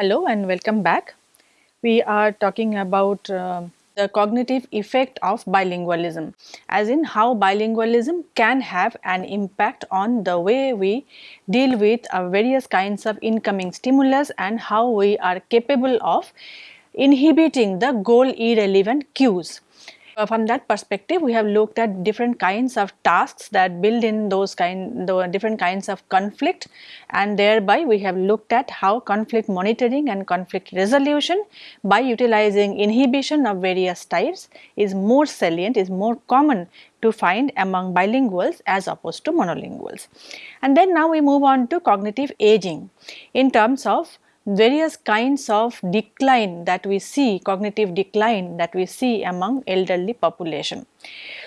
Hello and welcome back. We are talking about uh, the cognitive effect of bilingualism as in how bilingualism can have an impact on the way we deal with uh, various kinds of incoming stimulus and how we are capable of inhibiting the goal irrelevant cues. Uh, from that perspective, we have looked at different kinds of tasks that build in those kind, the different kinds of conflict and thereby we have looked at how conflict monitoring and conflict resolution by utilizing inhibition of various types is more salient, is more common to find among bilinguals as opposed to monolinguals. And then now we move on to cognitive aging in terms of various kinds of decline that we see, cognitive decline that we see among elderly population.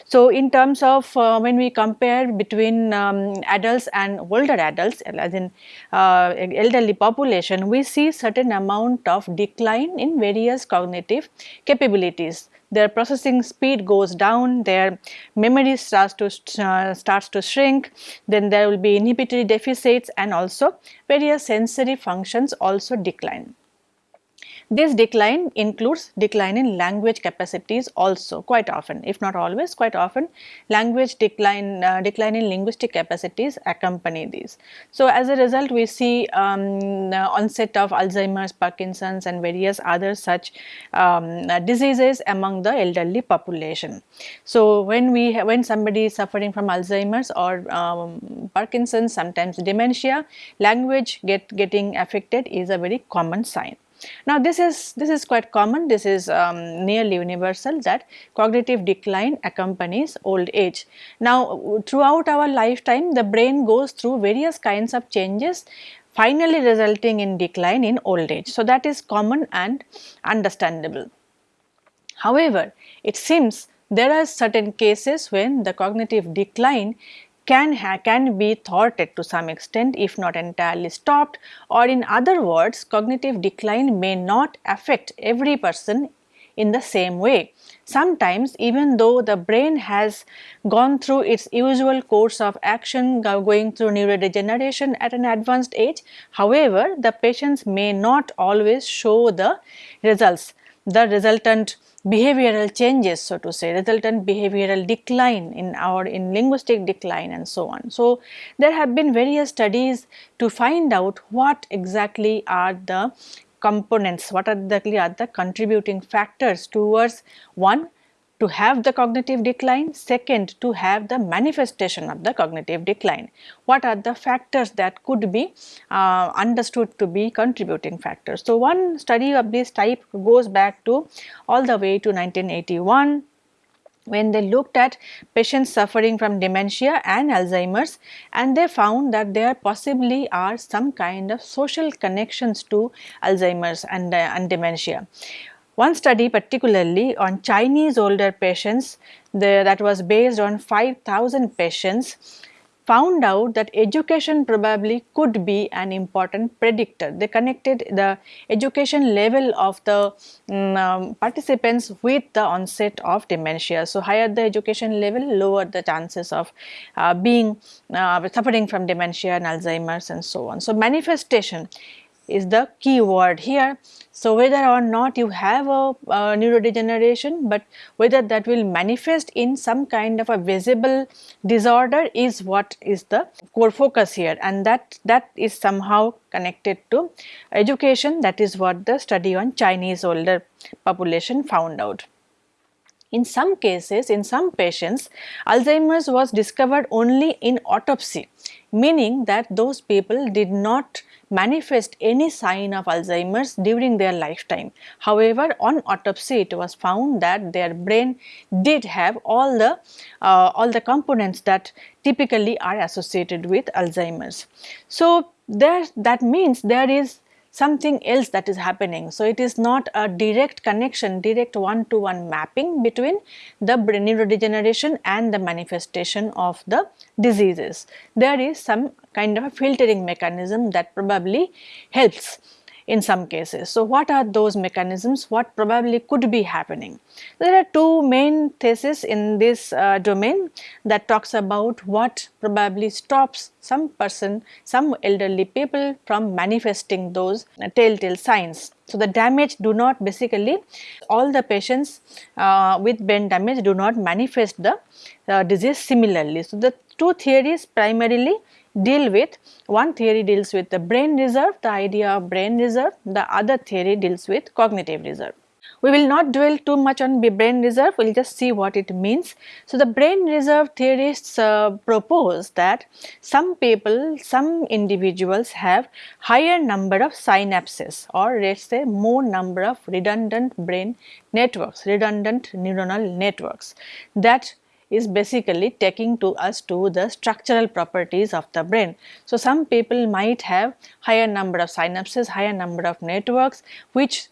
So, in terms of uh, when we compare between um, adults and older adults as in uh, elderly population, we see certain amount of decline in various cognitive capabilities their processing speed goes down, their memory starts to uh, starts to shrink, then there will be inhibitory deficits and also various sensory functions also decline. This decline includes decline in language capacities also quite often if not always quite often language decline uh, decline in linguistic capacities accompany these. So, as a result we see um, onset of Alzheimer's, Parkinson's and various other such um, diseases among the elderly population. So, when we when somebody is suffering from Alzheimer's or um, Parkinson's sometimes dementia language get getting affected is a very common sign. Now this is this is quite common this is um, nearly universal that cognitive decline accompanies old age. Now throughout our lifetime the brain goes through various kinds of changes finally resulting in decline in old age. So that is common and understandable. However, it seems there are certain cases when the cognitive decline can, can be thwarted to some extent if not entirely stopped or in other words cognitive decline may not affect every person in the same way. Sometimes even though the brain has gone through its usual course of action going through neurodegeneration at an advanced age, however, the patients may not always show the results. The resultant behavioral changes so to say resultant behavioral decline in our in linguistic decline and so on. So, there have been various studies to find out what exactly are the components, what exactly are the contributing factors towards one to have the cognitive decline, second to have the manifestation of the cognitive decline. What are the factors that could be uh, understood to be contributing factors. So, one study of this type goes back to all the way to 1981 when they looked at patients suffering from dementia and Alzheimer's and they found that there possibly are some kind of social connections to Alzheimer's and, uh, and dementia. One study particularly on Chinese older patients the, that was based on 5000 patients found out that education probably could be an important predictor. They connected the education level of the um, participants with the onset of dementia. So, higher the education level, lower the chances of uh, being uh, suffering from dementia and Alzheimer's and so on. So, manifestation is the key word here. So, whether or not you have a, a, neurodegeneration, but whether that will manifest in some kind of a visible disorder is what is the core focus here and that, that is somehow connected to education that is what the study on Chinese older population found out. In some cases, in some patients, Alzheimer's was discovered only in autopsy, meaning that those people did not manifest any sign of Alzheimer's during their lifetime. However, on autopsy it was found that their brain did have all the uh, all the components that typically are associated with Alzheimer's. So, there that means there is something else that is happening. So, it is not a direct connection, direct one to one mapping between the brain neurodegeneration and the manifestation of the diseases. There is some kind of a filtering mechanism that probably helps in some cases. So, what are those mechanisms? What probably could be happening? There are two main theses in this uh, domain that talks about what probably stops some person, some elderly people from manifesting those uh, telltale signs. So, the damage do not basically all the patients uh, with brain damage do not manifest the uh, disease similarly. So, the two theories primarily deal with. One theory deals with the brain reserve the idea of brain reserve. The other theory deals with cognitive reserve. We will not dwell too much on brain reserve. We will just see what it means. So the brain reserve theorists uh, propose that some people some individuals have higher number of synapses or let's say more number of redundant brain networks redundant neuronal networks that is basically taking to us to the structural properties of the brain. So, some people might have higher number of synapses, higher number of networks which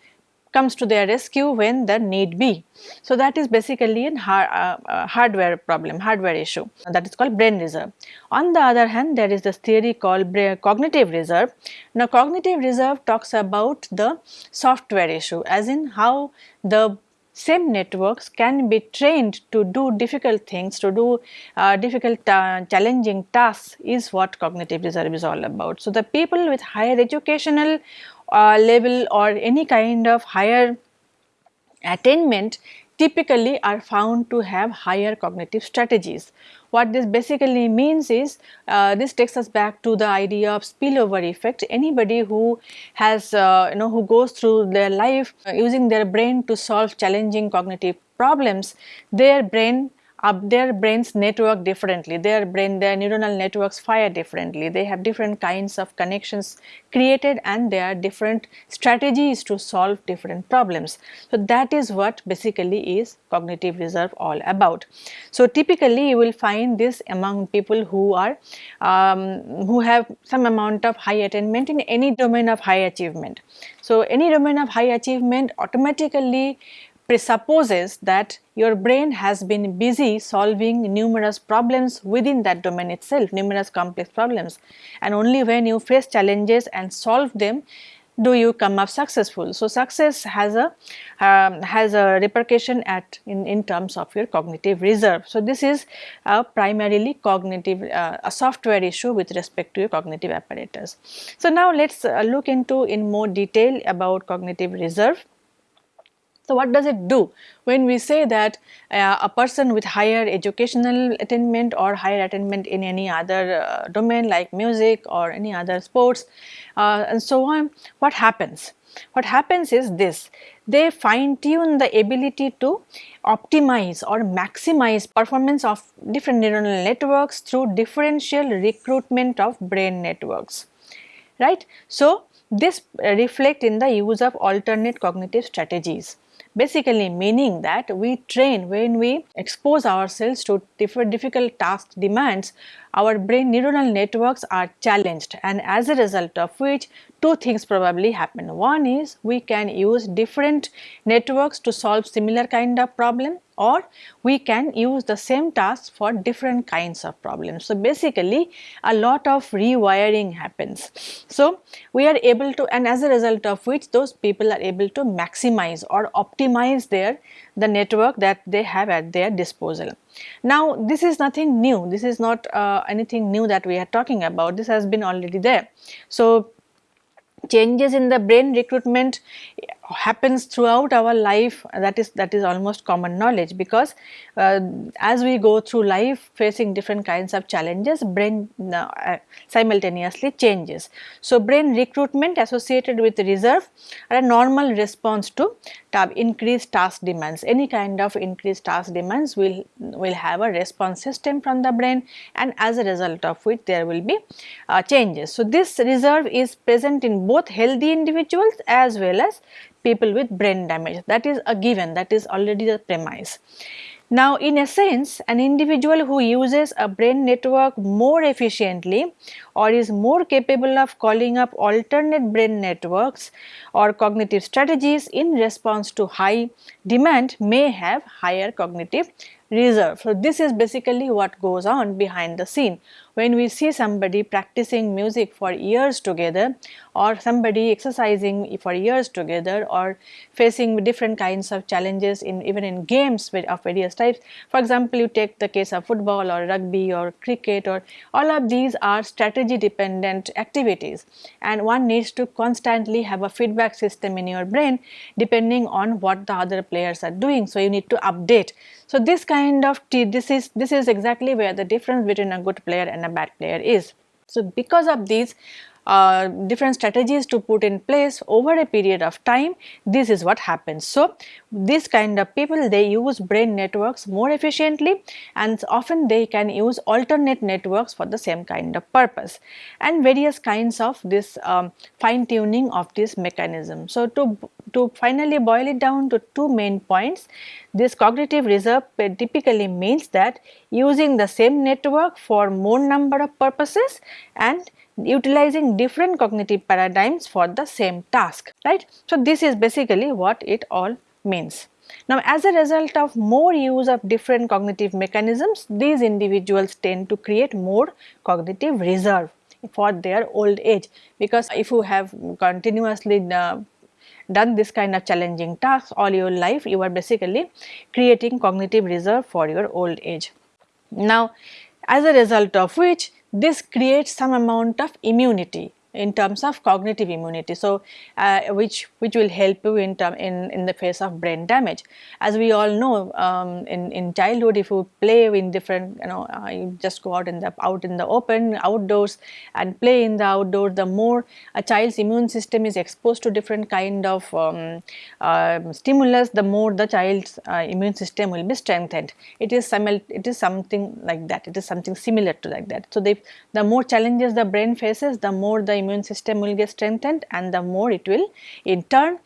comes to their rescue when the need be. So, that is basically a uh, uh, hardware problem, hardware issue that is called brain reserve. On the other hand, there is this theory called cognitive reserve. Now, cognitive reserve talks about the software issue as in how the same networks can be trained to do difficult things, to do uh, difficult uh, challenging tasks is what cognitive reserve is all about. So, the people with higher educational uh, level or any kind of higher attainment typically are found to have higher cognitive strategies. What this basically means is uh, this takes us back to the idea of spillover effect. Anybody who has uh, you know who goes through their life uh, using their brain to solve challenging cognitive problems, their brain up their brains network differently. Their brain their neuronal networks fire differently. They have different kinds of connections created and there are different strategies to solve different problems. So that is what basically is cognitive reserve all about. So typically you will find this among people who are um, who have some amount of high attainment in any domain of high achievement. So any domain of high achievement automatically presupposes that your brain has been busy solving numerous problems within that domain itself, numerous complex problems and only when you face challenges and solve them do you come up successful. So, success has a um, has a repercussion at in, in terms of your cognitive reserve. So, this is a primarily cognitive uh, a software issue with respect to your cognitive apparatus. So, now let us uh, look into in more detail about cognitive reserve. So, what does it do? When we say that uh, a person with higher educational attainment or higher attainment in any other uh, domain like music or any other sports uh, and so on, what happens? What happens is this, they fine tune the ability to optimize or maximize performance of different neuronal networks through differential recruitment of brain networks, right. So, this reflect in the use of alternate cognitive strategies basically meaning that we train when we expose ourselves to different difficult task demands our brain neuronal networks are challenged and as a result of which two things probably happen. One is we can use different networks to solve similar kind of problem or we can use the same task for different kinds of problems. So, basically a lot of rewiring happens. So, we are able to and as a result of which those people are able to maximize or optimize their the network that they have at their disposal. Now, this is nothing new, this is not uh, anything new that we are talking about, this has been already there. So, changes in the brain recruitment happens throughout our life that is that is almost common knowledge because uh, as we go through life facing different kinds of challenges brain uh, simultaneously changes. So brain recruitment associated with reserve are a normal response to increased task demands. Any kind of increased task demands will will have a response system from the brain and as a result of which there will be uh, changes. So this reserve is present in both healthy individuals as well as people with brain damage that is a given that is already the premise. Now in essence an individual who uses a brain network more efficiently or is more capable of calling up alternate brain networks or cognitive strategies in response to high demand may have higher cognitive reserve. So, this is basically what goes on behind the scene. When we see somebody practicing music for years together or somebody exercising for years together or facing different kinds of challenges in even in games of various types. For example, you take the case of football or rugby or cricket or all of these are strategy dependent activities and one needs to constantly have a feedback system in your brain depending on what the other players are doing. So, you need to update. So, this kind of this is this is exactly where the difference between a good player and a bad player is. So, because of these uh, different strategies to put in place over a period of time this is what happens. So, this kind of people they use brain networks more efficiently and often they can use alternate networks for the same kind of purpose and various kinds of this um, fine tuning of this mechanism. So, to, to finally boil it down to two main points this cognitive reserve typically means that using the same network for more number of purposes and utilizing different cognitive paradigms for the same task, right. So, this is basically what it all means. Now, as a result of more use of different cognitive mechanisms, these individuals tend to create more cognitive reserve for their old age because if you have continuously uh, done this kind of challenging tasks all your life, you are basically creating cognitive reserve for your old age. Now, as a result of which this creates some amount of immunity in terms of cognitive immunity. So, uh, which which will help you in term in in the face of brain damage. As we all know, um, in in childhood, if you play in different, you know, uh, you just go out in the out in the open outdoors and play in the outdoor. The more a child's immune system is exposed to different kind of um, uh, stimulus, the more the child's uh, immune system will be strengthened. It is simil it is something like that. It is something similar to like that. So, the the more challenges the brain faces, the more the immune system will get strengthened and the more it will in turn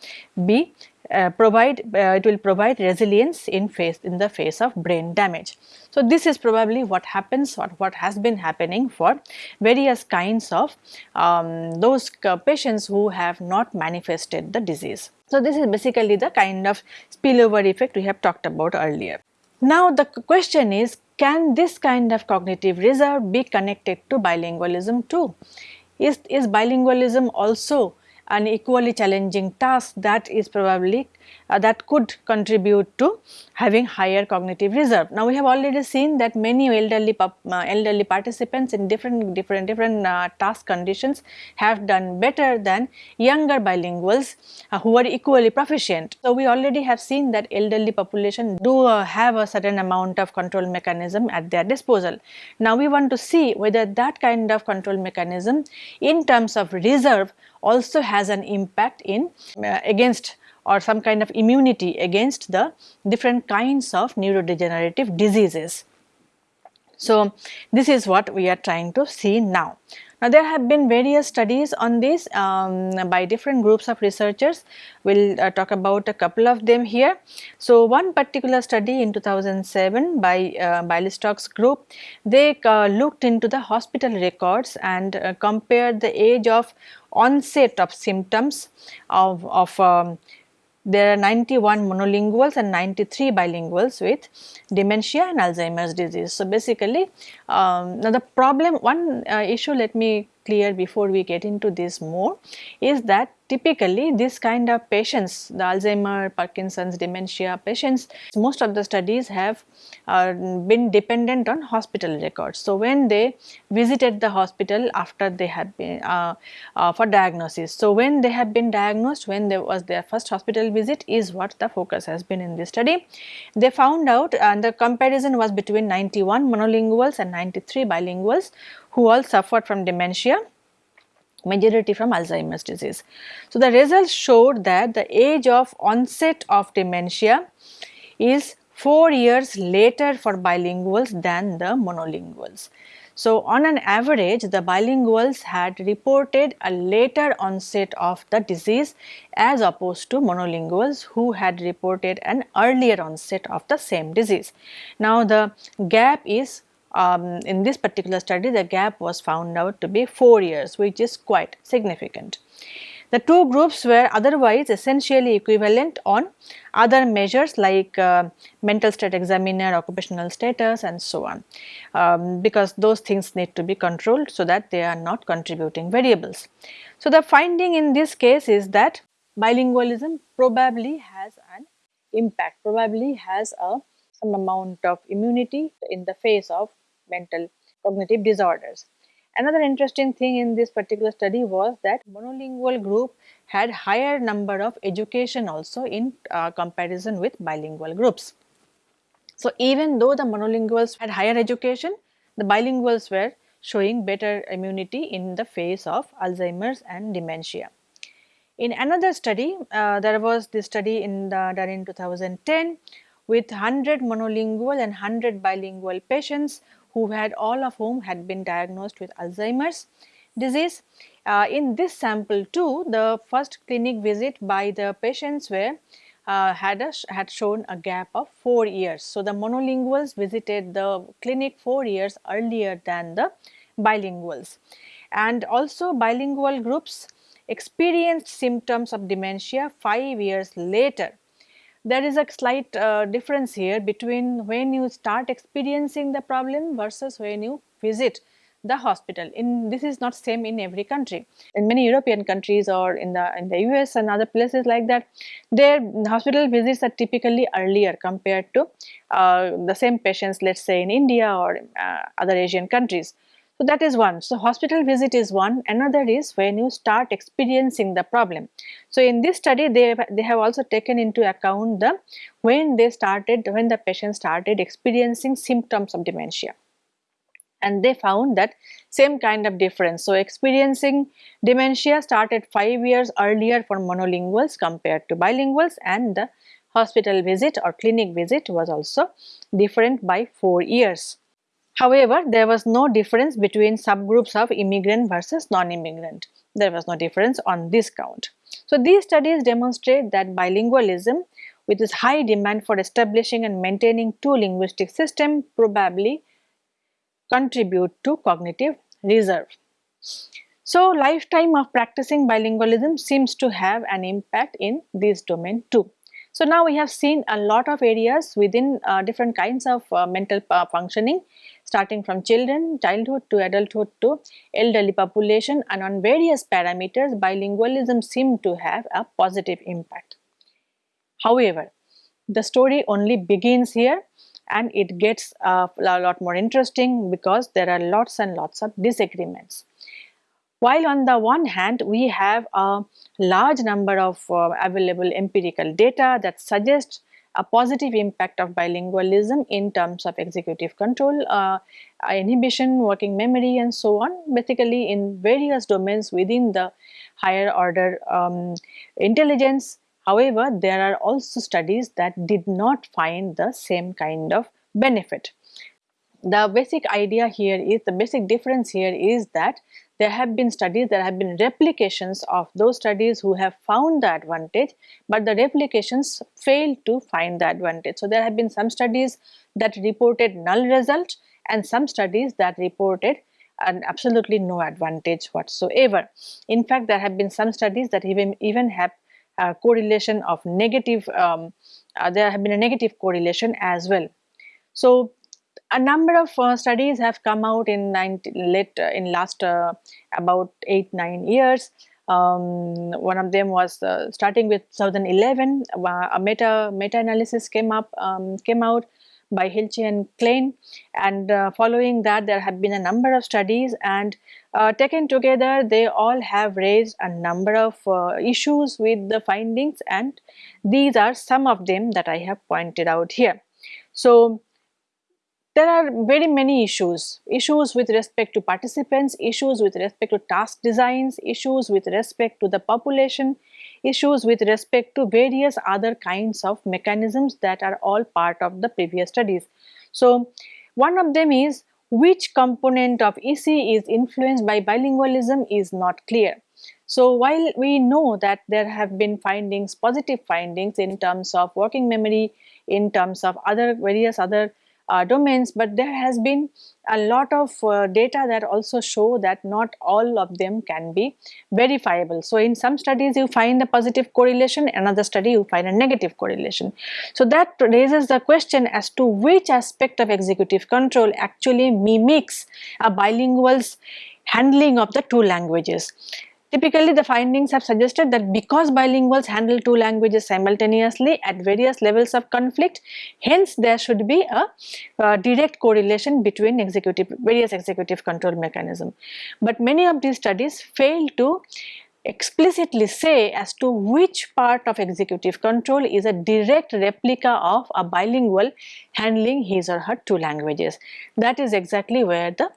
be uh, provide uh, it will provide resilience in face in the face of brain damage. So, this is probably what happens or what has been happening for various kinds of um, those patients who have not manifested the disease. So, this is basically the kind of spillover effect we have talked about earlier. Now, the question is can this kind of cognitive reserve be connected to bilingualism too? Is, is bilingualism also an equally challenging task that is probably uh, that could contribute to having higher cognitive reserve. Now, we have already seen that many elderly uh, elderly participants in different different different uh, task conditions have done better than younger bilinguals uh, who are equally proficient. So, we already have seen that elderly population do uh, have a certain amount of control mechanism at their disposal. Now, we want to see whether that kind of control mechanism in terms of reserve also has an impact in uh, against or some kind of immunity against the different kinds of neurodegenerative diseases. So, this is what we are trying to see now. Now, there have been various studies on this um, by different groups of researchers. We will uh, talk about a couple of them here. So, one particular study in 2007 by uh, Bialystok's group, they uh, looked into the hospital records and uh, compared the age of onset of symptoms of, of um, there are 91 monolinguals and 93 bilinguals with dementia and Alzheimer's disease. So, basically um, now the problem one uh, issue let me clear before we get into this more is that typically this kind of patients the Alzheimer, Parkinson's, dementia patients most of the studies have uh, been dependent on hospital records. So, when they visited the hospital after they had been uh, uh, for diagnosis. So, when they have been diagnosed when there was their first hospital visit is what the focus has been in this study. They found out and the comparison was between 91 monolinguals and 93 bilinguals who all suffered from dementia majority from Alzheimer's disease. So, the results showed that the age of onset of dementia is 4 years later for bilinguals than the monolinguals. So, on an average the bilinguals had reported a later onset of the disease as opposed to monolinguals who had reported an earlier onset of the same disease. Now, the gap is um, in this particular study the gap was found out to be 4 years which is quite significant. The two groups were otherwise essentially equivalent on other measures like uh, mental state examiner, occupational status and so on um, because those things need to be controlled so that they are not contributing variables. So, the finding in this case is that bilingualism probably has an impact, probably has a some amount of immunity in the face of mental cognitive disorders. Another interesting thing in this particular study was that monolingual group had higher number of education also in uh, comparison with bilingual groups. So, even though the monolinguals had higher education, the bilinguals were showing better immunity in the face of Alzheimer's and dementia. In another study, uh, there was this study in the, done in 2010 with 100 monolingual and 100 bilingual patients who had all of whom had been diagnosed with Alzheimer's disease. Uh, in this sample too, the first clinic visit by the patients were uh, had, a, had shown a gap of 4 years. So, the monolinguals visited the clinic 4 years earlier than the bilinguals and also bilingual groups experienced symptoms of dementia 5 years later there is a slight uh, difference here between when you start experiencing the problem versus when you visit the hospital. In this is not same in every country. In many european countries or in the in the us and other places like that their hospital visits are typically earlier compared to uh, the same patients let's say in india or uh, other asian countries so that is one. So hospital visit is one. Another is when you start experiencing the problem. So in this study, they they have also taken into account the when they started when the patient started experiencing symptoms of dementia and they found that same kind of difference. So, experiencing dementia started 5 years earlier for monolinguals compared to bilinguals and the hospital visit or clinic visit was also different by 4 years. However, there was no difference between subgroups of immigrant versus non-immigrant. There was no difference on this count. So, these studies demonstrate that bilingualism with its high demand for establishing and maintaining two linguistic systems probably contribute to cognitive reserve. So, lifetime of practicing bilingualism seems to have an impact in this domain too. So, now we have seen a lot of areas within uh, different kinds of uh, mental uh, functioning starting from children, childhood to adulthood to elderly population and on various parameters bilingualism seemed to have a positive impact. However, the story only begins here and it gets uh, a lot more interesting because there are lots and lots of disagreements. While on the one hand we have a large number of uh, available empirical data that suggests a positive impact of bilingualism in terms of executive control, uh, inhibition, working memory and so on basically in various domains within the higher order um, intelligence. However, there are also studies that did not find the same kind of benefit. The basic idea here is the basic difference here is that there have been studies, there have been replications of those studies who have found the advantage, but the replications failed to find the advantage. So, there have been some studies that reported null result and some studies that reported an absolutely no advantage whatsoever. In fact, there have been some studies that even, even have a correlation of negative, um, uh, there have been a negative correlation as well. So, a number of uh, studies have come out in 90, late uh, in last uh, about 8 9 years. Um, one of them was uh, starting with 2011 uh, a meta meta analysis came up um, came out by Hilchey and Klein. And uh, following that there have been a number of studies and taken together they all have raised a number of issues with the findings. And these are some of them that I have pointed out here. So, there are very many issues, issues with respect to participants, issues with respect to task designs, issues with respect to the population, issues with respect to various other kinds of mechanisms that are all part of the previous studies. So, one of them is which component of EC is influenced by bilingualism is not clear. So, while we know that there have been findings, positive findings in terms of working memory, in terms of other various other uh, domains but there has been a lot of uh, data that also show that not all of them can be verifiable. So, in some studies you find a positive correlation, another study you find a negative correlation. So, that raises the question as to which aspect of executive control actually mimics a bilingual's handling of the two languages. Typically, the findings have suggested that because bilinguals handle two languages simultaneously at various levels of conflict, hence there should be a, a direct correlation between executive various executive control mechanism. But many of these studies fail to explicitly say as to which part of executive control is a direct replica of a bilingual handling his or her two languages. That is exactly where the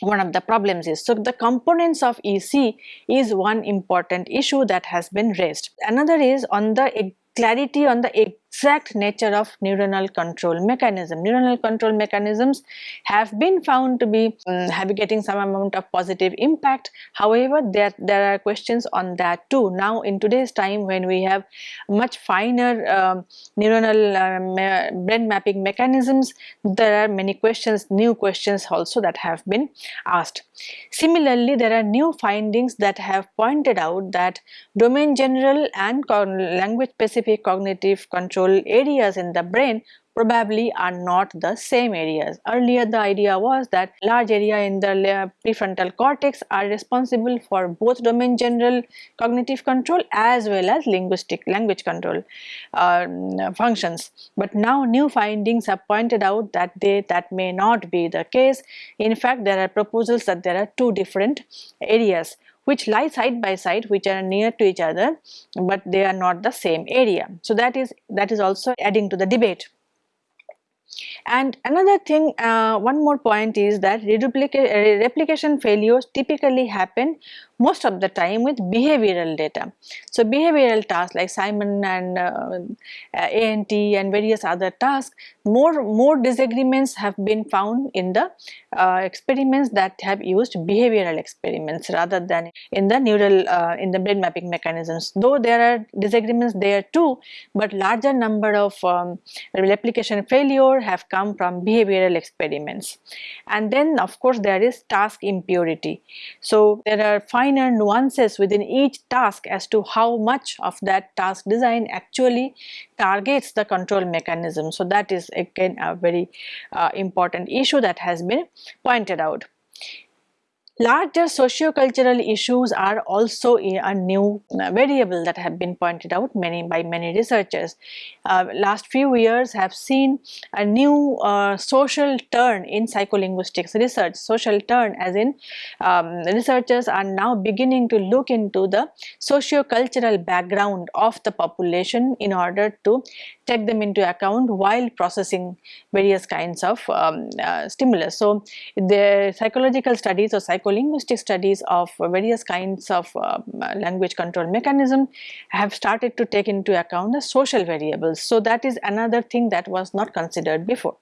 one of the problems is. So, the components of EC is one important issue that has been raised. Another is on the clarity on the exact nature of neuronal control mechanism. Neuronal control mechanisms have been found to be um, have getting some amount of positive impact. However, there, there are questions on that too. Now in today's time when we have much finer um, neuronal uh, brain mapping mechanisms, there are many questions, new questions also that have been asked. Similarly, there are new findings that have pointed out that domain general and language specific cognitive control control areas in the brain probably are not the same areas. Earlier the idea was that large area in the prefrontal cortex are responsible for both domain general cognitive control as well as linguistic language control uh, functions. But now new findings have pointed out that they that may not be the case. In fact there are proposals that there are two different areas which lie side by side which are near to each other but they are not the same area. So that is that is also adding to the debate. And another thing, uh, one more point is that replication failures typically happen most of the time with behavioral data. So, behavioral tasks like Simon and uh, ANT and various other tasks, more, more disagreements have been found in the uh, experiments that have used behavioral experiments rather than in the neural, uh, in the brain mapping mechanisms. Though there are disagreements there too, but larger number of um, replication failure have come from behavioral experiments. And then of course there is task impurity. So, there are finer nuances within each task as to how much of that task design actually targets the control mechanism. So, that is again a very uh, important issue that has been pointed out. Larger socio-cultural issues are also a new uh, variable that have been pointed out many by many researchers. Uh, last few years have seen a new uh, social turn in psycholinguistics research. Social turn as in um, researchers are now beginning to look into the socio-cultural background of the population in order to take them into account while processing various kinds of um, uh, stimulus. So, the psychological studies or psycho linguistic studies of various kinds of uh, language control mechanism have started to take into account the social variables. So, that is another thing that was not considered before.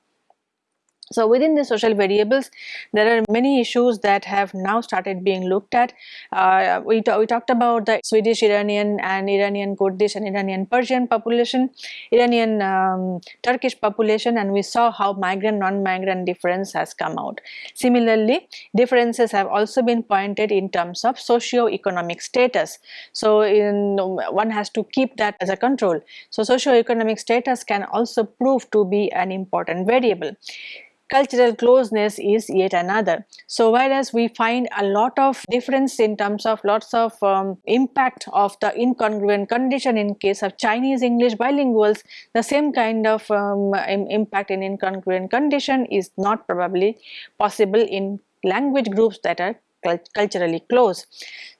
So, within the social variables there are many issues that have now started being looked at. Uh, we, we talked about the Swedish Iranian and Iranian Kurdish and Iranian Persian population, Iranian um, Turkish population and we saw how migrant non-migrant difference has come out. Similarly, differences have also been pointed in terms of socio-economic status. So, in, one has to keep that as a control. So, socio-economic status can also prove to be an important variable cultural closeness is yet another. So whereas we find a lot of difference in terms of lots of um, impact of the incongruent condition in case of Chinese English bilinguals, the same kind of um, impact in incongruent condition is not probably possible in language groups that are culturally close.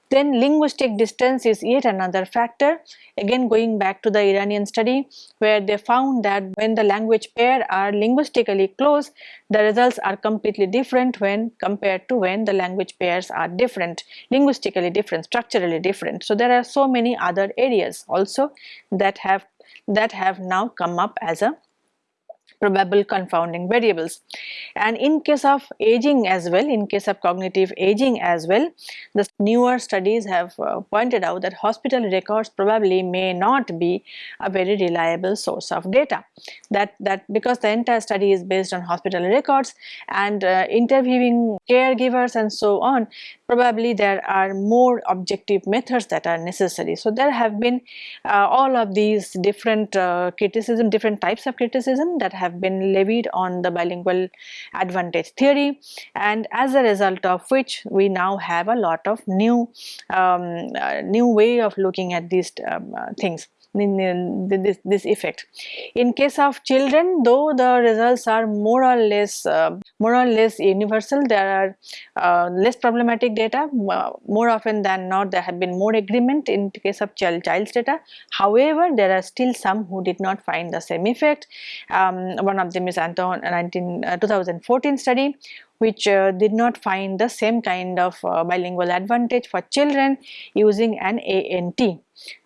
Then linguistic distance is yet another factor. Again going back to the Iranian study where they found that when the language pair are linguistically close, the results are completely different when compared to when the language pairs are different, linguistically different, structurally different. So there are so many other areas also that have that have now come up as a probable confounding variables. And in case of aging as well, in case of cognitive aging as well, the newer studies have uh, pointed out that hospital records probably may not be a very reliable source of data. That, that because the entire study is based on hospital records and uh, interviewing caregivers and so on, probably there are more objective methods that are necessary. So there have been uh, all of these different uh, criticism, different types of criticism that have been levied on the bilingual advantage theory and as a result of which we now have a lot of new um, uh, new way of looking at these um, uh, things this, this effect. In case of children though the results are more or less uh, more or less universal there are uh, less problematic data more often than not there have been more agreement in case of child child's data however there are still some who did not find the same effect um, one of them is Anton 19, uh, 2014 study which uh, did not find the same kind of uh, bilingual advantage for children using an ANT uh,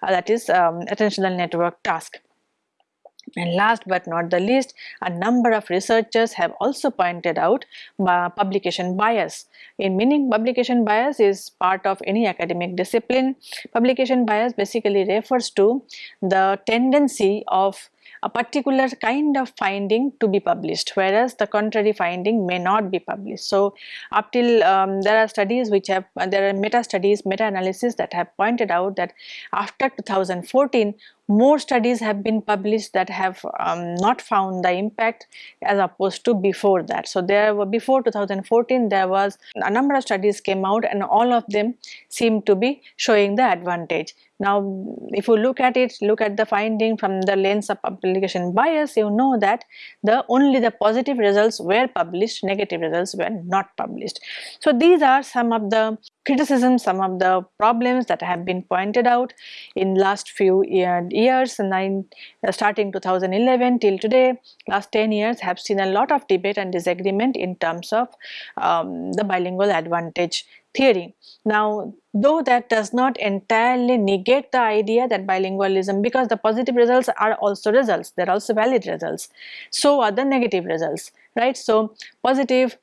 that is um, attentional network task. And last but not the least, a number of researchers have also pointed out uh, publication bias. In meaning publication bias is part of any academic discipline. Publication bias basically refers to the tendency of a particular kind of finding to be published whereas the contrary finding may not be published. So up till um, there are studies which have uh, there are meta studies meta analysis that have pointed out that after 2014 more studies have been published that have um, not found the impact as opposed to before that. So there were before 2014 there was a number of studies came out and all of them seem to be showing the advantage. Now if you look at it look at the finding from the lens of publication bias you know that the only the positive results were published negative results were not published. So these are some of the criticisms some of the problems that have been pointed out in last few year, years nine, uh, starting 2011 till today last 10 years have seen a lot of debate and disagreement in terms of um, the bilingual advantage theory. Now though that does not entirely negate the idea that bilingualism because the positive results are also results they are also valid results so are the negative results right so positive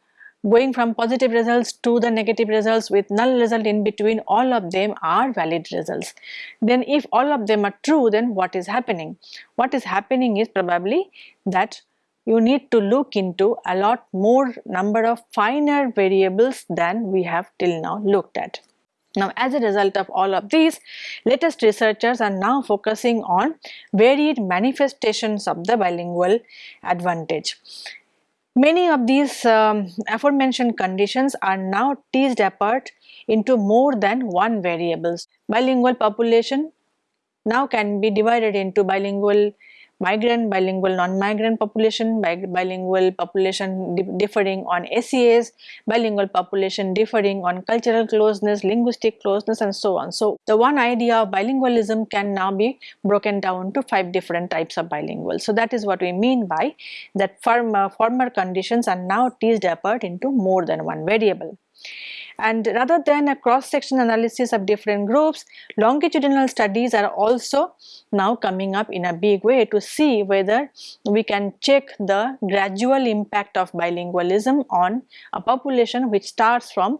going from positive results to the negative results with null result in between all of them are valid results. Then if all of them are true then what is happening? What is happening is probably that you need to look into a lot more number of finer variables than we have till now looked at. Now as a result of all of these, latest researchers are now focusing on varied manifestations of the bilingual advantage. Many of these um, aforementioned conditions are now teased apart into more than one variables. Bilingual population now can be divided into bilingual migrant, bilingual non-migrant population, bilingual population differing on SES, bilingual population differing on cultural closeness, linguistic closeness and so on. So the one idea of bilingualism can now be broken down to five different types of bilingual. So that is what we mean by that former, former conditions are now teased apart into more than one variable. And rather than a cross-section analysis of different groups, longitudinal studies are also now coming up in a big way to see whether we can check the gradual impact of bilingualism on a population which starts from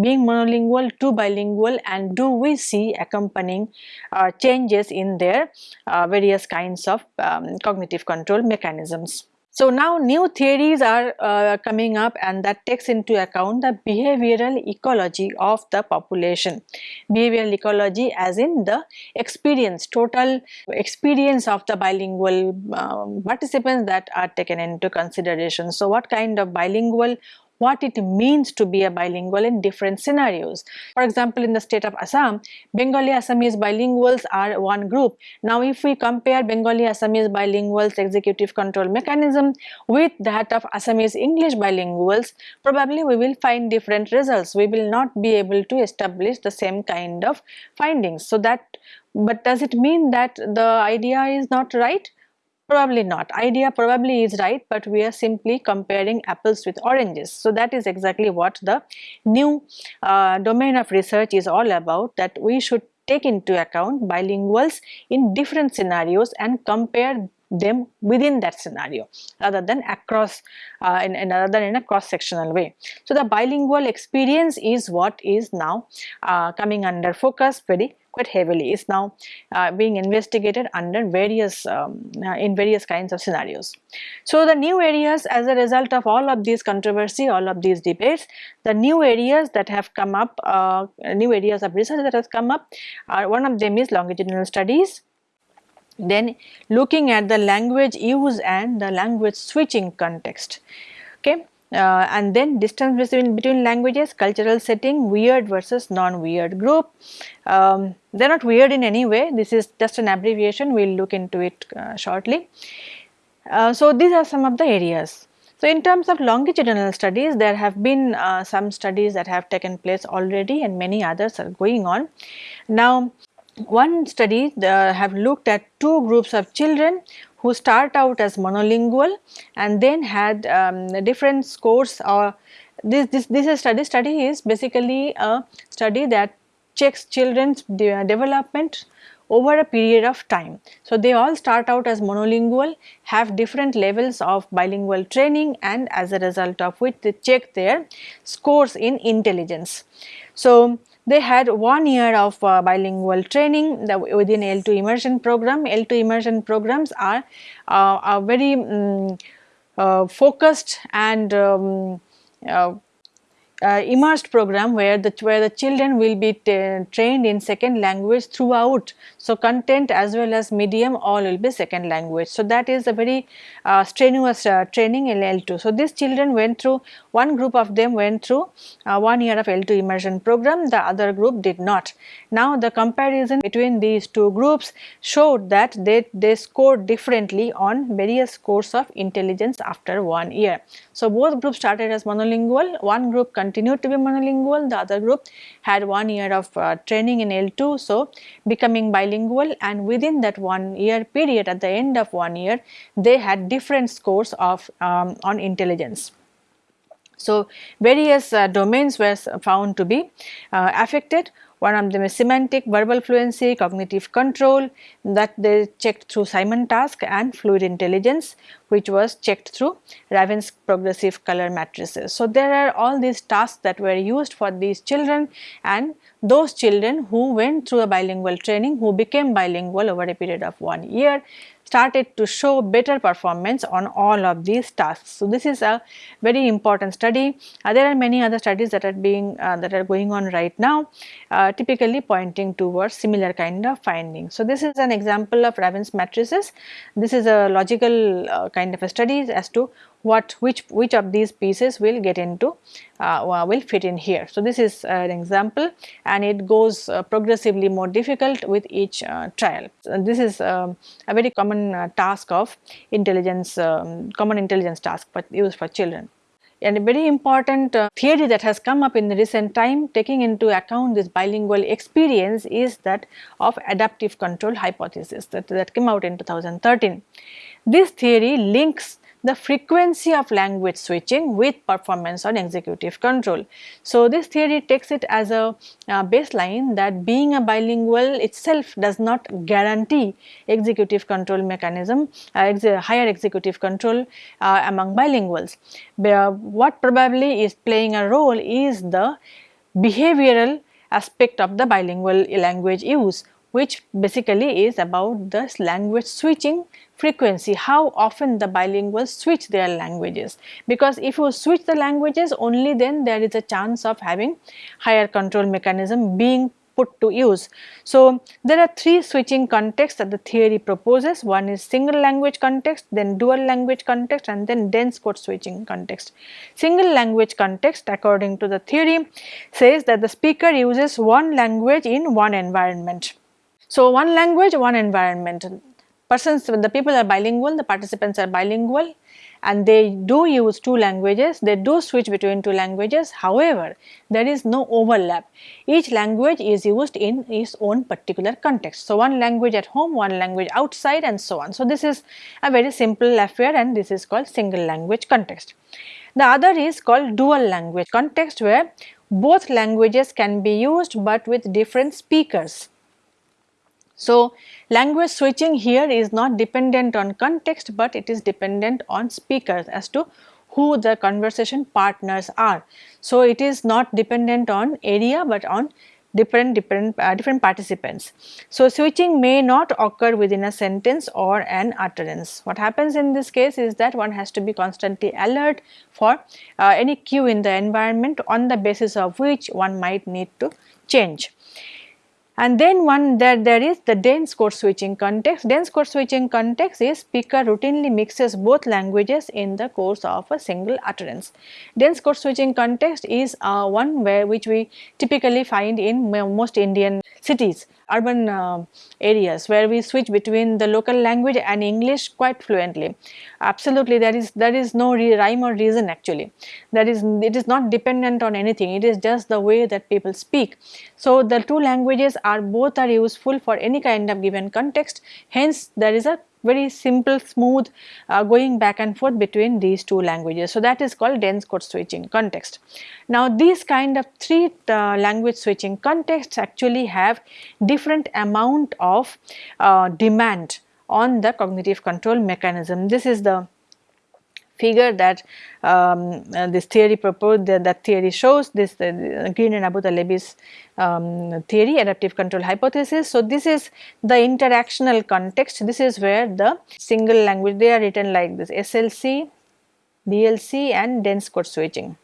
being monolingual to bilingual and do we see accompanying uh, changes in their uh, various kinds of um, cognitive control mechanisms. So now new theories are uh, coming up and that takes into account the behavioral ecology of the population. Behavioral ecology as in the experience, total experience of the bilingual um, participants that are taken into consideration. So what kind of bilingual what it means to be a bilingual in different scenarios. For example, in the state of Assam, Bengali Assamese bilinguals are one group. Now, if we compare Bengali Assamese bilinguals executive control mechanism with that of Assamese English bilinguals, probably we will find different results. We will not be able to establish the same kind of findings. So that, but does it mean that the idea is not right? Probably not. Idea probably is right, but we are simply comparing apples with oranges. So that is exactly what the new uh, domain of research is all about that we should take into account bilinguals in different scenarios and compare them within that scenario rather than across uh, in, in, rather than in a cross sectional way. So, the bilingual experience is what is now uh, coming under focus very quite heavily is now uh, being investigated under various um, uh, in various kinds of scenarios. So, the new areas as a result of all of these controversy all of these debates the new areas that have come up uh, new areas of research that has come up are one of them is longitudinal studies. Then looking at the language use and the language switching context. Okay uh, and then distance between, between languages, cultural setting, weird versus non-weird group. Um, they are not weird in any way, this is just an abbreviation, we will look into it uh, shortly. Uh, so, these are some of the areas. So, in terms of longitudinal studies, there have been uh, some studies that have taken place already and many others are going on. Now, one study uh, have looked at two groups of children who start out as monolingual and then had um, different scores or this, this, this study, study is basically a study that checks children's de development over a period of time. So, they all start out as monolingual, have different levels of bilingual training and as a result of which they check their scores in intelligence. So, they had one year of uh, bilingual training within L2 immersion program. L2 immersion programs are, uh, very um, uh, focused and um, uh, immersed program where the where the children will be trained in second language throughout. So, content as well as medium all will be second language. So, that is a very uh, strenuous uh, training in L2. So, these children went through one group of them went through uh, one year of L2 immersion program the other group did not. Now, the comparison between these two groups showed that they, they scored differently on various scores of intelligence after one year. So, both groups started as monolingual, one group continued to be monolingual, the other group had one year of uh, training in L2. So, becoming bilingual and within that one year period at the end of one year they had different scores of um, on intelligence. So, various uh, domains were found to be uh, affected one of them is semantic, verbal fluency, cognitive control that they checked through Simon task and fluid intelligence which was checked through Raven's progressive color matrices. So, there are all these tasks that were used for these children and those children who went through a bilingual training who became bilingual over a period of one year started to show better performance on all of these tasks. So, this is a very important study. Uh, there are many other studies that are being uh, that are going on right now uh, typically pointing towards similar kind of findings. So, this is an example of Raven's matrices. This is a logical uh, kind of a study as to what which which of these pieces will get into uh, will fit in here. So, this is an example and it goes uh, progressively more difficult with each uh, trial. So, this is um, a very common uh, task of intelligence um, common intelligence task but used for children. And a very important uh, theory that has come up in the recent time taking into account this bilingual experience is that of adaptive control hypothesis that, that came out in 2013. This theory links the frequency of language switching with performance on executive control. So, this theory takes it as a uh, baseline that being a bilingual itself does not guarantee executive control mechanism, uh, ex higher executive control uh, among bilinguals. But, what probably is playing a role is the behavioral aspect of the bilingual language use which basically is about the language switching frequency, how often the bilinguals switch their languages. Because if you switch the languages only then there is a chance of having higher control mechanism being put to use. So, there are three switching contexts that the theory proposes. One is single language context, then dual language context and then dense code switching context. Single language context according to the theory says that the speaker uses one language in one environment so, one language, one environment. Persons, the people are bilingual, the participants are bilingual and they do use two languages, they do switch between two languages. However, there is no overlap. Each language is used in its own particular context. So, one language at home, one language outside and so on. So, this is a very simple affair and this is called single language context. The other is called dual language context where both languages can be used but with different speakers. So, language switching here is not dependent on context, but it is dependent on speakers as to who the conversation partners are. So, it is not dependent on area, but on different different uh, different participants. So, switching may not occur within a sentence or an utterance. What happens in this case is that one has to be constantly alert for uh, any cue in the environment on the basis of which one might need to change. And then one that there is the dense code switching context. Dense code switching context is speaker routinely mixes both languages in the course of a single utterance. Dense code switching context is uh, one where which we typically find in most Indian cities urban uh, areas where we switch between the local language and English quite fluently. Absolutely there is there is no rhyme or reason actually. That is it is not dependent on anything it is just the way that people speak. So the two languages are both are useful for any kind of given context hence there is a very simple smooth uh, going back and forth between these two languages. So, that is called dense code switching context. Now, these kind of three uh, language switching contexts actually have different amount of uh, demand on the cognitive control mechanism. This is the figure that um, uh, this theory proposed that, that theory shows this uh, Green and Abutalebi's um, theory adaptive control hypothesis. So, this is the interactional context this is where the single language they are written like this SLC, DLC and dense code switching.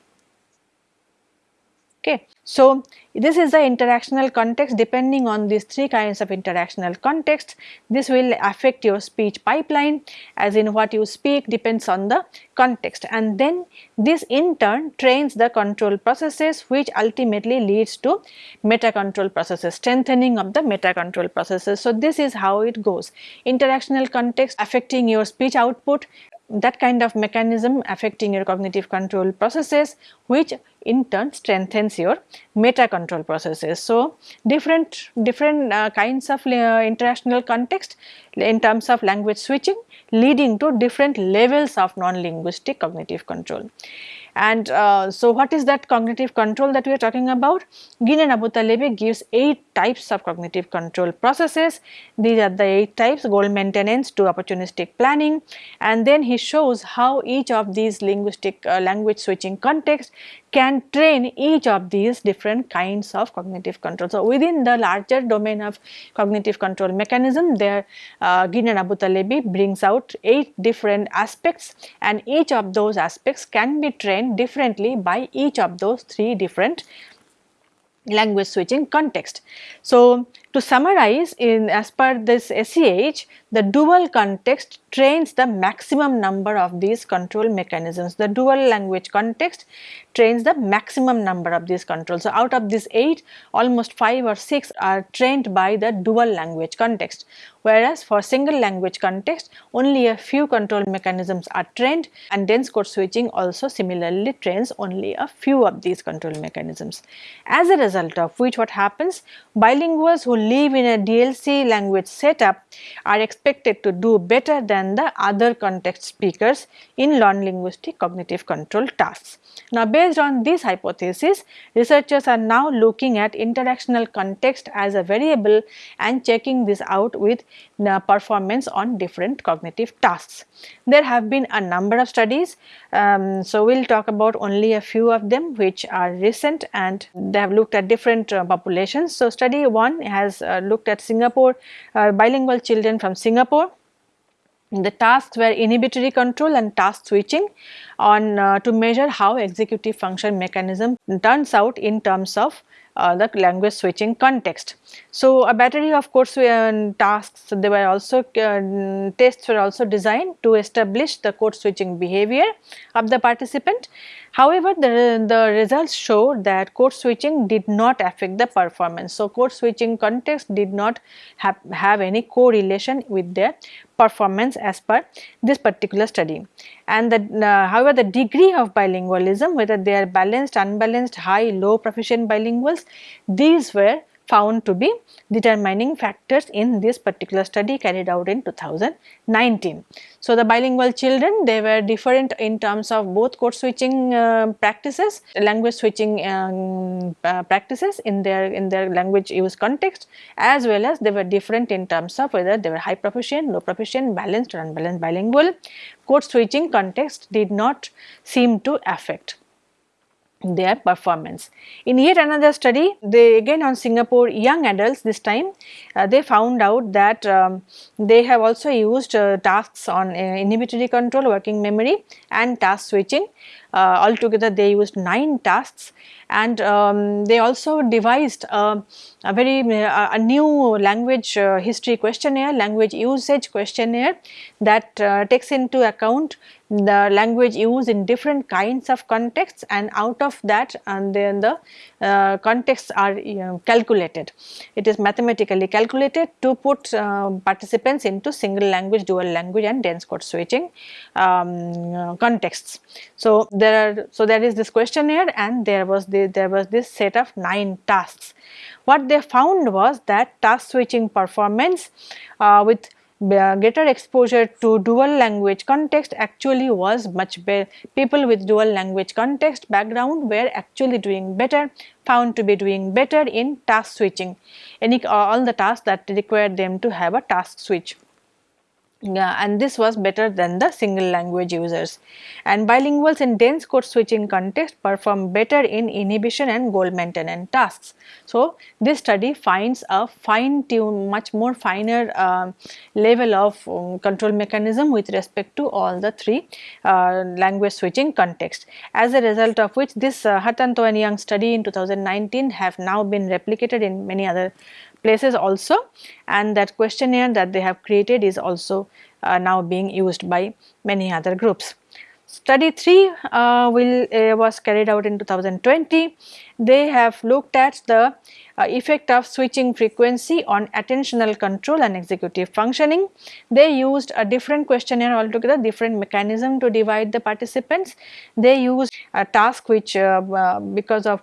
Okay. So, this is the interactional context. Depending on these three kinds of interactional context this will affect your speech pipeline as in what you speak depends on the context. And then this in turn trains the control processes which ultimately leads to meta control processes strengthening of the meta control processes. So, this is how it goes. Interactional context affecting your speech output that kind of mechanism affecting your cognitive control processes which in turn strengthens your meta control processes. So, different different uh, kinds of uh, interactional context in terms of language switching leading to different levels of non-linguistic cognitive control. And uh, so what is that cognitive control that we are talking about? Green and Abutalebi gives 8 types of cognitive control processes. These are the 8 types goal maintenance to opportunistic planning and then he shows how each of these linguistic uh, language switching context can train each of these different kinds of cognitive control. So, within the larger domain of cognitive control mechanism there uh, Green and Abutalebi brings out 8 different aspects and each of those aspects can be trained differently by each of those 3 different language switching context. So, to summarize in as per this ACH, the dual context trains the maximum number of these control mechanisms. The dual language context trains the maximum number of these controls. So, out of these 8, almost 5 or 6 are trained by the dual language context, whereas for single language context, only a few control mechanisms are trained and dense code switching also similarly trains only a few of these control mechanisms. As a result of which what happens, bilinguals who live in a DLC language setup are expected to do better than the other context speakers in non-linguistic cognitive control tasks. Now, based on this hypothesis, researchers are now looking at interactional context as a variable and checking this out with the performance on different cognitive tasks. There have been a number of studies, um, so we will talk about only a few of them which are recent and they have looked at different uh, populations. So, study 1 has uh, looked at Singapore uh, bilingual children from Singapore. The tasks were inhibitory control and task switching on uh, to measure how executive function mechanism turns out in terms of uh, the language switching context. So, a battery of course uh, tasks they were also uh, tests were also designed to establish the code switching behavior of the participant. However, the, the results showed that code switching did not affect the performance. So, code switching context did not have, have any correlation with their performance as per this particular study. And the, uh, however, the degree of bilingualism whether they are balanced, unbalanced, high, low proficient bilinguals these were found to be determining factors in this particular study carried out in 2019. So, the bilingual children they were different in terms of both code switching uh, practices, language switching um, uh, practices in their in their language use context as well as they were different in terms of whether they were high proficient, low proficient, balanced or unbalanced bilingual. Code switching context did not seem to affect their performance. In yet another study, they again on Singapore young adults this time, uh, they found out that um, they have also used uh, tasks on uh, inhibitory control, working memory and task switching. Uh, altogether they used 9 tasks and um, they also devised a, a very uh, a new language uh, history questionnaire, language usage questionnaire that uh, takes into account the language used in different kinds of contexts and out of that and then the uh, contexts are you know, calculated. It is mathematically calculated to put uh, participants into single language, dual language and dense code switching um, uh, contexts. So, there are so there is this questionnaire and there was the, there was this set of 9 tasks. What they found was that task switching performance uh, with greater exposure to dual language context actually was much better. People with dual language context background were actually doing better, found to be doing better in task switching, any all the tasks that required them to have a task switch yeah, and this was better than the single language users. And bilinguals in dense code switching context perform better in inhibition and goal maintenance tasks. So, this study finds a fine tune much more finer uh, level of um, control mechanism with respect to all the three uh, language switching context. As a result of which this uh, Hartanto and Yang study in 2019 have now been replicated in many other places also and that questionnaire that they have created is also uh, now being used by many other groups. Study 3 uh, will uh, was carried out in 2020. They have looked at the uh, effect of switching frequency on attentional control and executive functioning. They used a different questionnaire altogether, different mechanism to divide the participants. They used a task which uh, uh, because of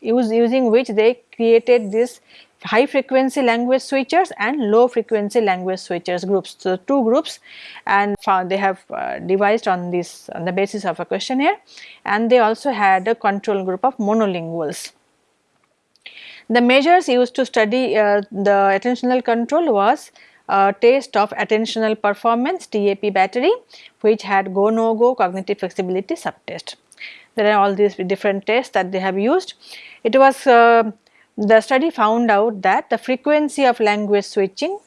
use, using which they created this high frequency language switchers and low frequency language switchers groups. So, two groups and they have uh, devised on this on the basis of a questionnaire and they also had a control group of monolinguals. The measures used to study uh, the attentional control was a test of attentional performance TAP battery which had go no go cognitive flexibility subtest. There are all these different tests that they have used. It was uh, the study found out that the frequency of language switching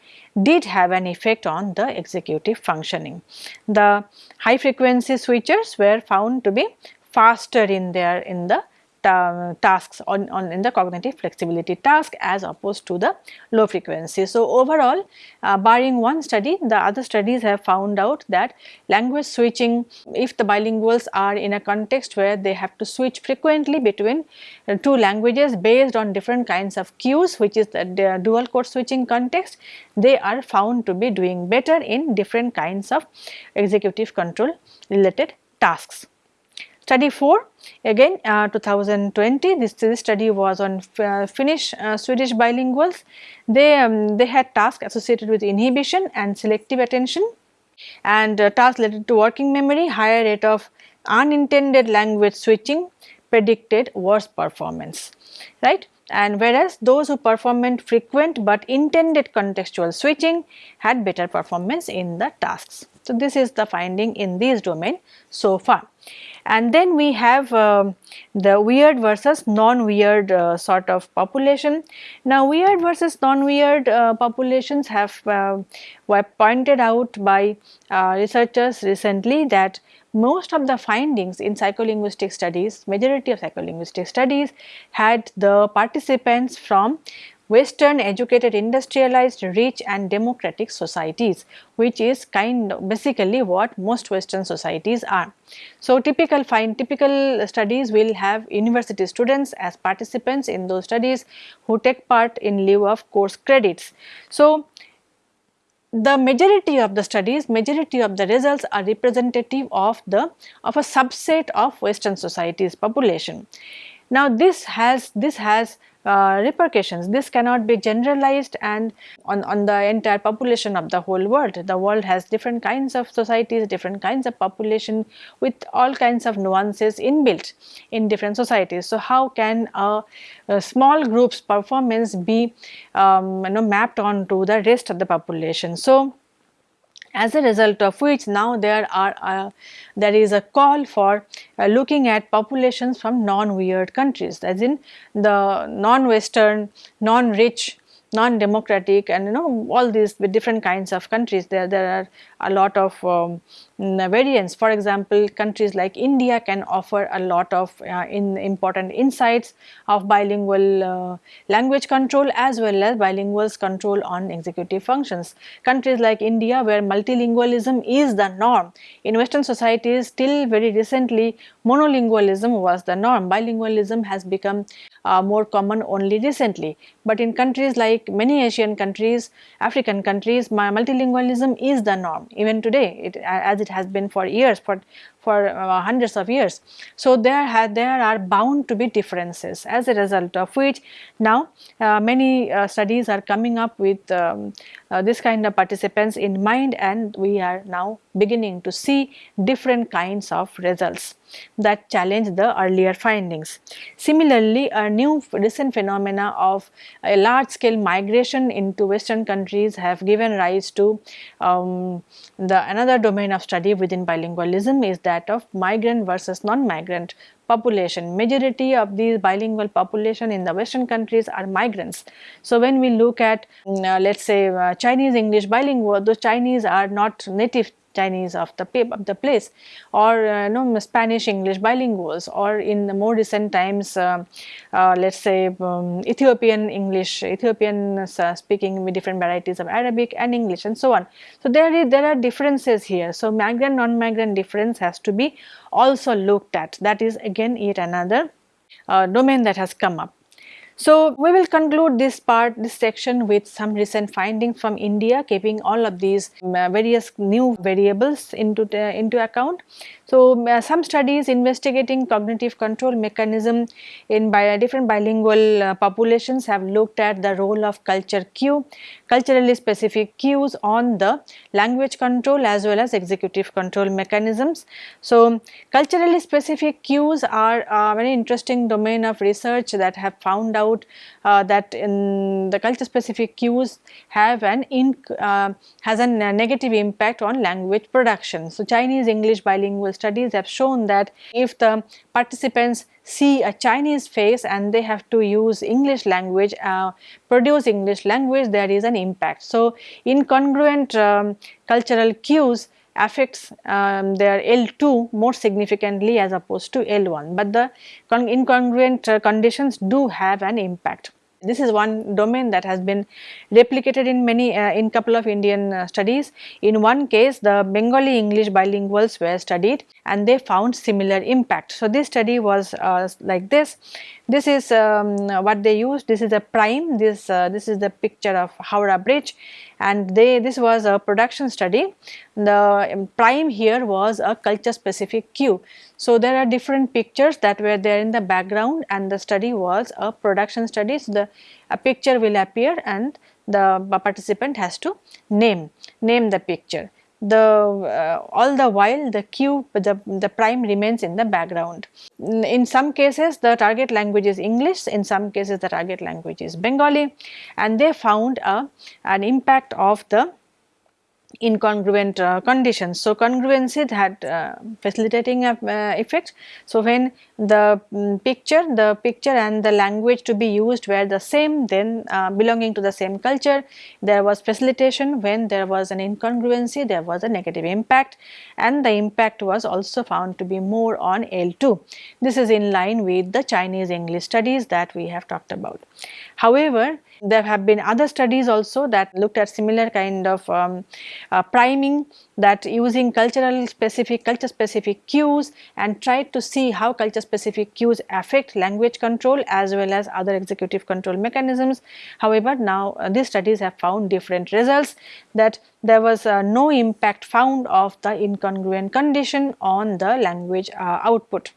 did have an effect on the executive functioning. The high frequency switchers were found to be faster in their in the ta tasks on, on in the cognitive flexibility task as opposed to the low frequency. So, overall uh, barring one study the other studies have found out that language switching if the bilinguals are in a context where they have to switch frequently between uh, two languages based on different kinds of cues which is the dual code switching context they are found to be doing better in different kinds of executive control related tasks. Study 4 again uh, 2020 this, this study was on uh, Finnish uh, Swedish bilinguals. They, um, they had tasks associated with inhibition and selective attention and uh, tasks related to working memory, higher rate of unintended language switching predicted worse performance, right and whereas those who performed frequent but intended contextual switching had better performance in the tasks. So, this is the finding in this domain so far and then we have uh, the weird versus non-weird uh, sort of population. Now weird versus non-weird uh, populations have uh, were pointed out by uh, researchers recently that most of the findings in psycholinguistic studies, majority of psycholinguistic studies had the participants from western educated industrialized rich and democratic societies which is kind of basically what most western societies are. So, typical find typical studies will have university students as participants in those studies who take part in lieu of course credits. So, the majority of the studies, majority of the results are representative of the of a subset of western societies population. Now this has this has uh, repercussions. This cannot be generalized and on, on the entire population of the whole world. The world has different kinds of societies, different kinds of population with all kinds of nuances inbuilt in different societies. So, how can a, a small group's performance be um, you know, mapped onto the rest of the population? So, as a result of which now there are uh, there is a call for uh, looking at populations from non-weird countries as in the non-western non-rich non-democratic and you know all these different kinds of countries. There there are a lot of um, variants. For example countries like india can offer a lot of uh, in important insights of bilingual uh, language control as well as bilinguals control on executive functions. Countries like india where multilingualism is the norm. In western societies till very recently monolingualism was the norm. Bilingualism has become uh, more common only recently. But in countries like many Asian countries, African countries, multilingualism is the norm. Even today it, as it has been for years, for for uh, hundreds of years. So, there, there are bound to be differences as a result of which now uh, many uh, studies are coming up with um, uh, this kind of participants in mind and we are now beginning to see different kinds of results that challenge the earlier findings. Similarly, a new recent phenomena of a large scale migration into western countries have given rise to um, the another domain of study within bilingualism is that of migrant versus non-migrant population. Majority of these bilingual population in the western countries are migrants. So, when we look at mm, uh, let us say uh, Chinese English bilingual, those Chinese are not native Chinese of the, of the place or uh, you know, Spanish English bilinguals or in the more recent times uh, uh, let us say um, Ethiopian English, Ethiopian uh, speaking with different varieties of Arabic and English and so on. So, there is there are differences here. So, migrant non-migrant difference has to be also looked at that is again yet another uh, domain that has come up. So, we will conclude this part, this section with some recent findings from India keeping all of these uh, various new variables into, the, into account. So, uh, some studies investigating cognitive control mechanism in bi different bilingual uh, populations have looked at the role of culture cue, culturally specific cues on the language control as well as executive control mechanisms. So, culturally specific cues are a very interesting domain of research that have found out uh, that in the culture specific cues have an in, uh, has a negative impact on language production. So, Chinese English bilingual studies have shown that if the participants see a Chinese face and they have to use English language, uh, produce English language, there is an impact. So, incongruent um, cultural cues affects um, their L2 more significantly as opposed to L1, but the incongruent uh, conditions do have an impact. This is one domain that has been replicated in many uh, in couple of Indian uh, studies. In one case the Bengali English bilinguals were studied and they found similar impact. So, this study was uh, like this. This is um, what they used. This is a prime. This uh, this is the picture of Howrah Bridge and they this was a production study. The um, prime here was a culture specific cue. So, there are different pictures that were there in the background and the study was a production study. So, the a picture will appear and the participant has to name, name the picture the uh, all the while the cue the, the prime remains in the background. In some cases the target language is English, in some cases the target language is Bengali and they found a, an impact of the incongruent uh, conditions. So, congruency had uh, facilitating uh, effect. So, when the um, picture, the picture and the language to be used were the same then uh, belonging to the same culture, there was facilitation when there was an incongruency, there was a negative impact and the impact was also found to be more on L2. This is in line with the Chinese English studies that we have talked about. However, there have been other studies also that looked at similar kind of um, uh, priming that using cultural specific culture specific cues and tried to see how culture specific cues affect language control as well as other executive control mechanisms. However, now uh, these studies have found different results that there was uh, no impact found of the incongruent condition on the language uh, output.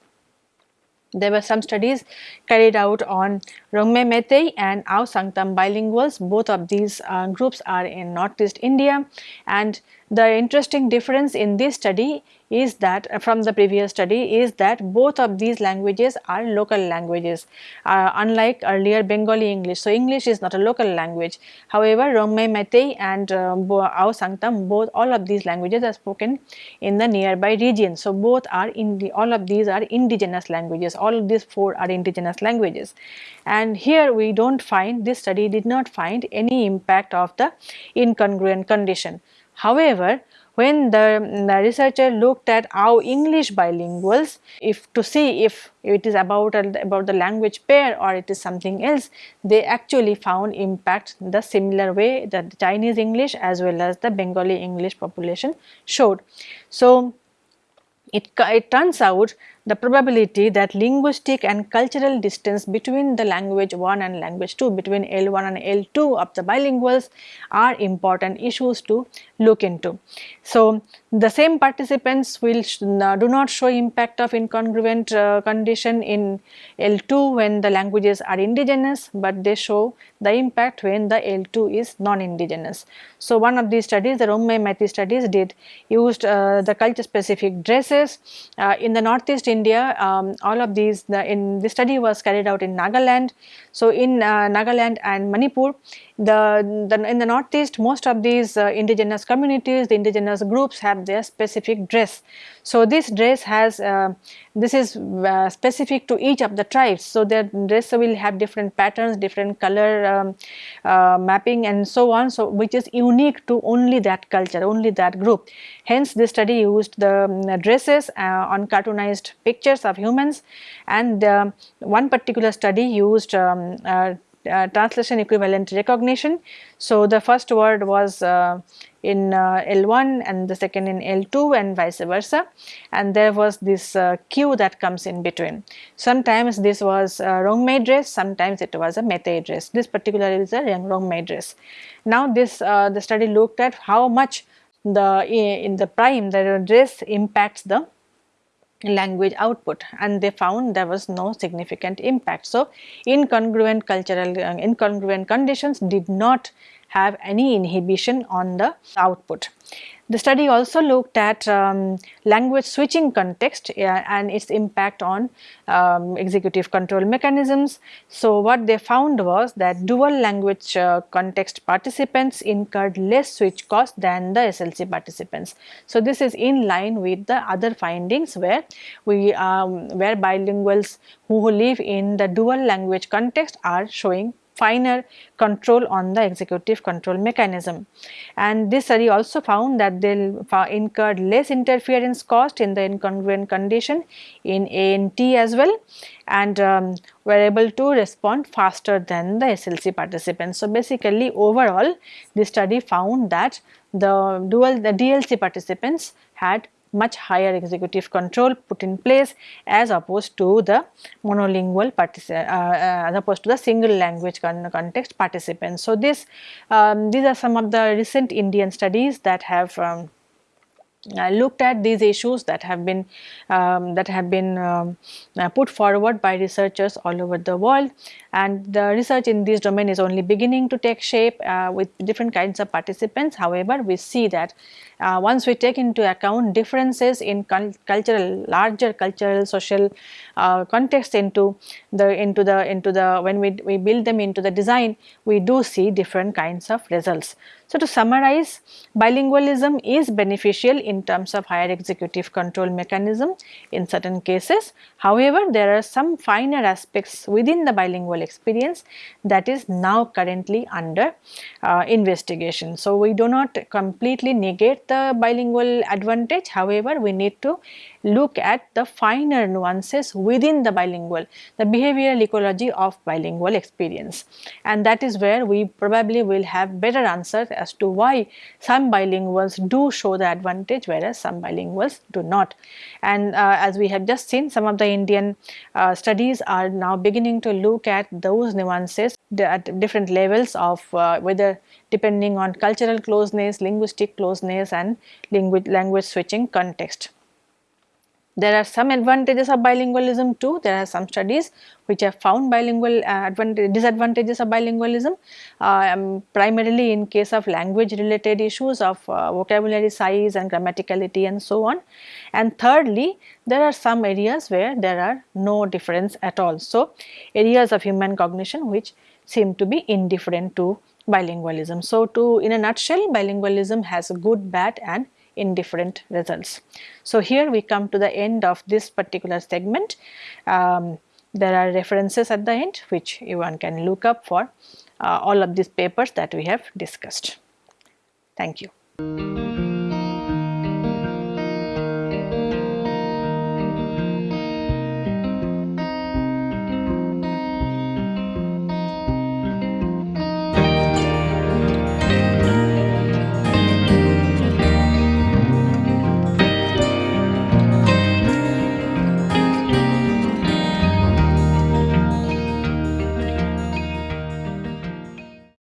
There were some studies carried out on Rongmei Meitei and Ao Sangtam bilinguals. Both of these uh, groups are in Northeast India and the interesting difference in this study is that uh, from the previous study is that both of these languages are local languages uh, unlike earlier Bengali English. So, English is not a local language. However, Rongmei Meitei and uh, Ao Sangtam both all of these languages are spoken in the nearby region. So, both are in the all of these are indigenous languages all of these four are indigenous languages and here we do not find this study did not find any impact of the incongruent condition. However, when the, mm, the, researcher looked at how English bilinguals if to see if it is about about the language pair or it is something else they actually found impact the similar way that the Chinese English as well as the Bengali English population showed. So, it, it turns out the probability that linguistic and cultural distance between the language 1 and language 2 between L1 and L2 of the bilinguals are important issues to look into. So, the same participants will do not show impact of incongruent uh, condition in L2 when the languages are indigenous, but they show the impact when the L2 is non-indigenous. So, one of these studies the Rongmei Meitei studies did used uh, the culture specific dresses uh, in the northeast India um, all of these the in the study was carried out in Nagaland. So, in uh, Nagaland and Manipur the, the, in the northeast most of these uh, indigenous communities the indigenous groups have their specific dress. So this dress has uh, this is uh, specific to each of the tribes. So their dress will have different patterns different color um, uh, mapping and so on. So which is unique to only that culture only that group. Hence this study used the um, dresses uh, on cartoonized pictures of humans. And um, one particular study used um, uh, translation equivalent recognition. So, the first word was uh, in uh, L1 and the second in L2 and vice versa and there was this uh, cue that comes in between. Sometimes this was a Rongmei dress, sometimes it was a Meitei dress. This particular is a Rongmei dress. Now, this uh, the study looked at how much the in the prime the dress impacts the language output and they found there was no significant impact. So, incongruent cultural uh, incongruent conditions did not have any inhibition on the output. The study also looked at um, language switching context and its impact on um, executive control mechanisms. So, what they found was that dual language uh, context participants incurred less switch cost than the SLC participants. So, this is in line with the other findings where we um, where bilinguals who live in the dual language context are showing finer control on the executive control mechanism. And this study also found that they incurred less interference cost in the incongruent condition in ANT as well and um, were able to respond faster than the SLC participants. So, basically overall this study found that the dual the DLC participants had much higher executive control put in place as opposed to the monolingual uh, uh, as opposed to the single language con context participants. So, this um, these are some of the recent Indian studies that have um, uh, looked at these issues that have been um, that have been um, uh, put forward by researchers all over the world and the research in this domain is only beginning to take shape uh, with different kinds of participants. However, we see that uh, once we take into account differences in cultural larger cultural social uh, context into the into the into the when we, we build them into the design we do see different kinds of results. So, to summarize bilingualism is beneficial in terms of higher executive control mechanism in certain cases. However, there are some finer aspects within the bilingual experience that is now currently under uh, investigation. So, we do not completely negate the bilingual advantage however, we need to look at the finer nuances within the bilingual, the behavioral ecology of bilingual experience. And that is where we probably will have better answers as to why some bilinguals do show the advantage whereas some bilinguals do not. And uh, as we have just seen some of the Indian uh, studies are now beginning to look at those nuances at different levels of uh, whether depending on cultural closeness, linguistic closeness and language, language switching context. there are some advantages of bilingualism too. There are some studies which have found bilingual uh, disadvantages of bilingualism um, primarily in case of language related issues of uh, vocabulary size and grammaticality and so on. And thirdly, there are some areas where there are no difference at all. So, areas of human cognition which seem to be indifferent to bilingualism. So, to in a nutshell bilingualism has good, bad and indifferent results. So, here we come to the end of this particular segment. Um, there are references at the end which one can look up for uh, all of these papers that we have discussed. Thank you.